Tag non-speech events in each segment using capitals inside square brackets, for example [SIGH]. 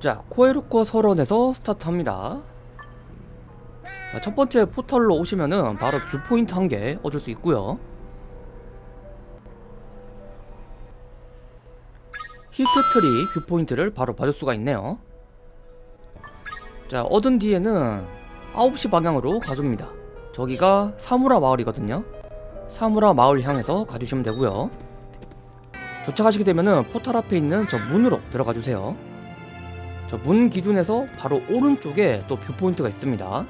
자 코에르코 설원에서 스타트합니다. 자, 첫 번째 포털로 오시면은 바로 viewpoint 한 개 얻을 수 있고요. 히트트리 viewpoint를 바로 받을 수가 있네요. 자 얻은 뒤에는 9시 방향으로 가줍니다. 저기가 사무라 마을이거든요. 사무라 마을 향해서 가주시면 되고요. 도착하시게 되면은 포탈 앞에 있는 저 문으로 들어가 주세요. 저 문 기준에서 바로 오른쪽에 또 viewpoint가 있습니다.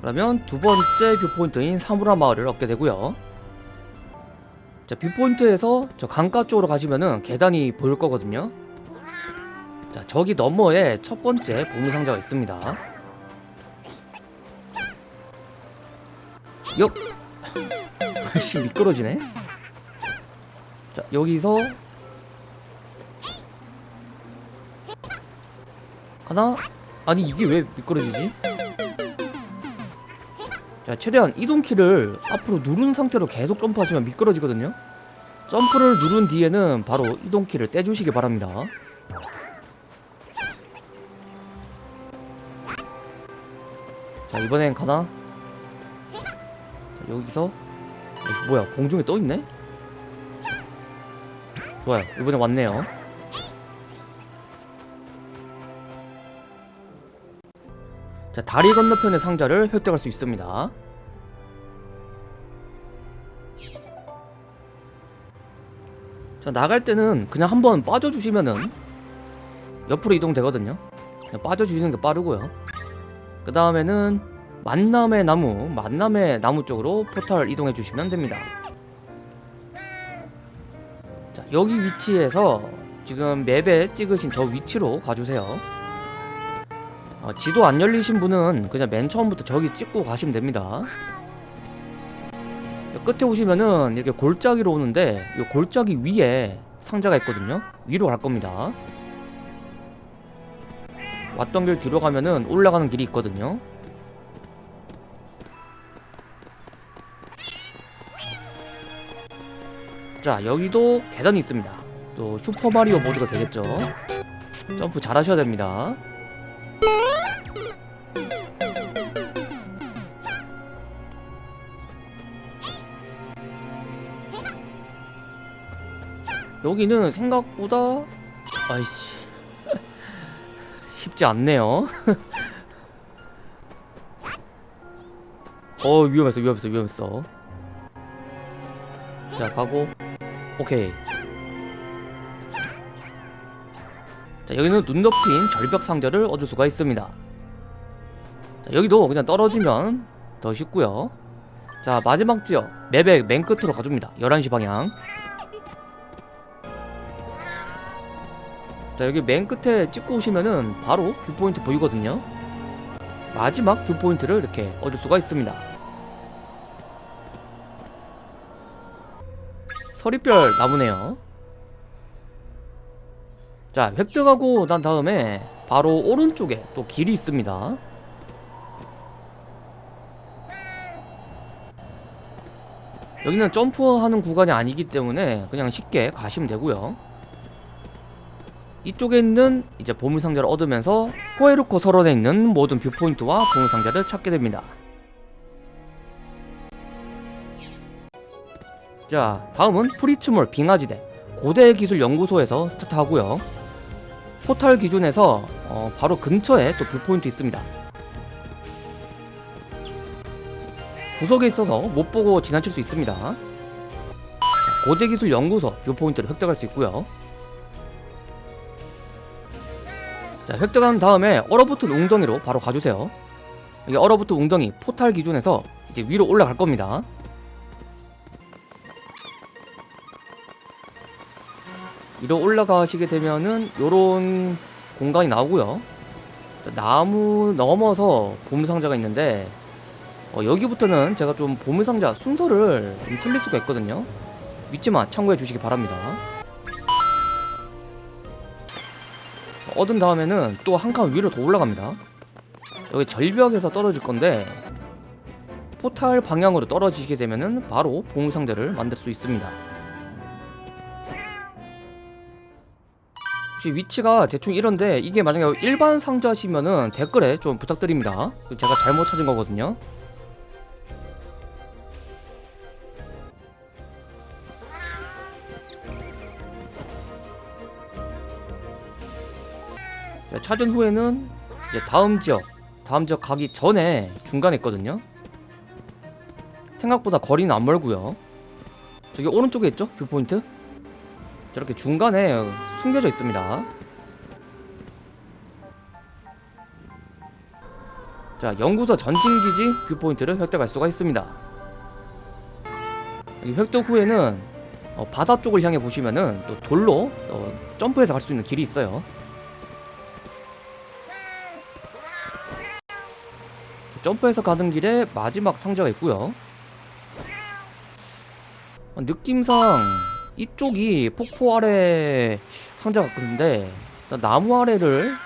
그러면 두 번째 viewpoint인 사무라 마을을 얻게 되고요. 자 viewpoint에서 저 강가 쪽으로 가시면은 계단이 보일 거거든요. 자 저기 너머에 첫 번째 보물상자가 있습니다. 역! [LAUGHS] 씨 미끄러지네. 자 여기서 하나? 아니 이게 왜 미끄러지지? 자 최대한 이동키를 앞으로 누른 상태로 계속 점프하시면 미끄러지거든요 점프를 누른 뒤에는 바로 이동키를 떼주시기 바랍니다 자 이번엔 가나? 자, 여기서 여기 뭐야 공중에 떠있네? 좋아요 이번에 왔네요 자 다리 건너편의 상자를 획득할 수 있습니다. 자 나갈 때는 그냥 한번 빠져주시면은 옆으로 이동되거든요. 빠져주시는 게 빠르고요. 그 다음에는 만남의 나무 만남의 나무 쪽으로 포탈 이동해 주시면 됩니다. 자 여기 위치에서 지금 맵에 찍으신 저 위치로 가주세요 어, 지도 안 열리신 분은 그냥 맨 처음부터 저기 찍고 가시면 됩니다. 끝에 오시면은 이렇게 골짜기로 오는데 이 골짜기 위에 상자가 있거든요. 위로 갈 겁니다. 왔던 길 뒤로 가면은 올라가는 길이 있거든요. 자 여기도 계단이 있습니다. 또 슈퍼마리오 모드가 되겠죠? 점프 잘 하셔야 됩니다 여기는 생각보다 아이씨. 쉽지 않네요. 어 위험했어 위험했어 위험했어. 자 가고. 오케이. 자 여기는 눈 덮인 절벽 상자를 얻을 수가 있습니다. 자 여기도 그냥 떨어지면 더 쉽고요. 자 마지막 지역 맵의 맨 끝으로 가줍니다. 11시 방향 자 여기 맨 끝에 찍고 오시면은 바로 viewpoint 보이거든요. 마지막 viewpoint를 이렇게 얻을 수가 있습니다. 서리별 나무네요. 자 획득하고 난 다음에 바로 오른쪽에 또 길이 있습니다. 여기는 점프하는 구간이 아니기 때문에 그냥 쉽게 가시면 되고요 이쪽에 있는 이제 보물상자를 얻으면서 코에르코 설원에 있는 모든 viewpoint와 보물상자를 찾게 됩니다. 자 다음은 프리츠몰 빙하지대 고대기술연구소에서 스타트하고요. 포탈 기준에서 어, 바로 근처에 또 viewpoint 있습니다. 구석에 있어서 못보고 지나칠 수 있습니다. 고대기술연구소 viewpoint를 획득할 수 있고요 자 획득한 다음에 얼어붙은 웅덩이로 바로 가주세요. 이게 얼어붙은 웅덩이 포탈 기준에서 이제 위로 올라갈 겁니다. 위로 올라가시게 되면은 요런 공간이 나오고요. 나무 넘어서 보물상자가 있는데 어, 여기부터는 제가 좀 보물상자 순서를 좀 틀릴 수가 있거든요. 믿지만 참고해 주시기 바랍니다 얻은 다음에는 또 한 칸 위로 더 올라갑니다. 여기 절벽에서 떨어질 건데 포탈 방향으로 떨어지게 되면은 바로 보물 상자를 만들 수 있습니다. 혹시 위치가 대충 이런데 이게 만약에 일반 상자시면은 댓글에 좀 부탁드립니다. 제가 잘못 찾은 거거든요 자, 찾은 후에는 이제 다음 지역 다음 지역 가기 전에 중간에 있거든요. 생각보다 거리는 안 멀고요. 저기 오른쪽에 있죠? viewpoint? 저렇게 중간에 숨겨져 있습니다. 자 연구소 전진기지 viewpoint를 획득할 수가 있습니다. 이 획득 후에는 어, 바다 쪽을 향해 보시면은 또 돌로 어, 점프해서 갈 수 있는 길이 있어요 점프해서 가는 길에 마지막 상자가 있고요. 어, 느낌상 이쪽이 폭포 아래 상자 같은데 나무 아래를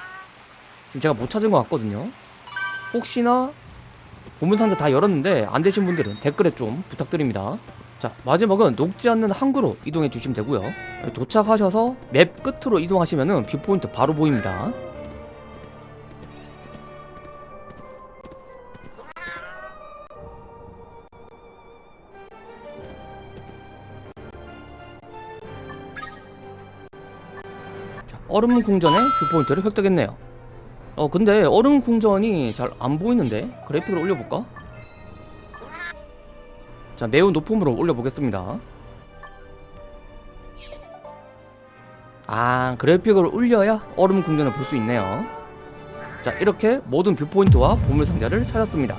지금 제가 못 찾은 것 같거든요. 혹시나 보물 상자 다 열었는데 안 되신 분들은 댓글에 좀 부탁드립니다. 자 마지막은 녹지 않는 항구로 이동해 주시면 되고요. 도착하셔서 맵 끝으로 이동하시면은 viewpoint 바로 보입니다 얼음 궁전의 viewpoint를 획득했네요. 어 근데 얼음 궁전이 잘 안 보이는데 그래픽을 올려볼까? 자 매우 높음으로 올려보겠습니다. 아 그래픽을 올려야 얼음 궁전을 볼 수 있네요. 자 이렇게 모든 viewpoint와 보물상자를 찾았습니다